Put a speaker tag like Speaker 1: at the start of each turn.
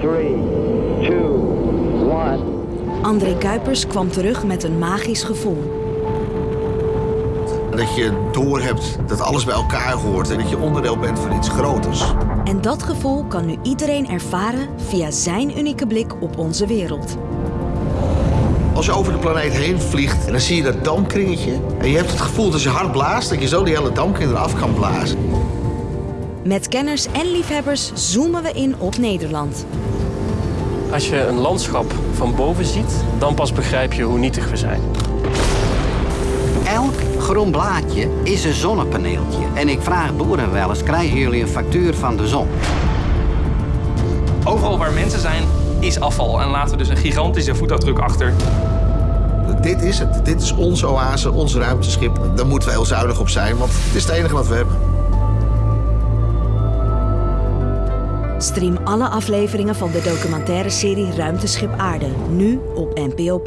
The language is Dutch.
Speaker 1: 3, 2, 1.
Speaker 2: André Kuipers kwam terug met een magisch gevoel.
Speaker 3: Dat je doorhebt dat alles bij elkaar hoort en dat je onderdeel bent van iets groters.
Speaker 2: En dat gevoel kan nu iedereen ervaren via zijn unieke blik op onze wereld.
Speaker 3: Als je over de planeet heen vliegt en dan zie je dat damkringetje. En je hebt het gevoel dat als je hard blaast, dat je zo die hele damkring eraf kan blazen.
Speaker 2: Met kenners en liefhebbers zoomen we in op Nederland.
Speaker 4: Als je een landschap van boven ziet, dan pas begrijp je hoe nietig we zijn.
Speaker 5: Elk groen blaadje is een zonnepaneeltje. En ik vraag boeren wel eens, krijgen jullie een factuur van de zon?
Speaker 6: Overal waar mensen zijn, is afval. En laten we dus een gigantische voetafdruk achter.
Speaker 3: Dit is het. Dit is onze oase, ons ruimteschip. Daar moeten we heel zuinig op zijn, want het is het enige wat we hebben.
Speaker 2: Stream alle afleveringen van de documentaire serie Ruimteschip Aarde nu op NPO+.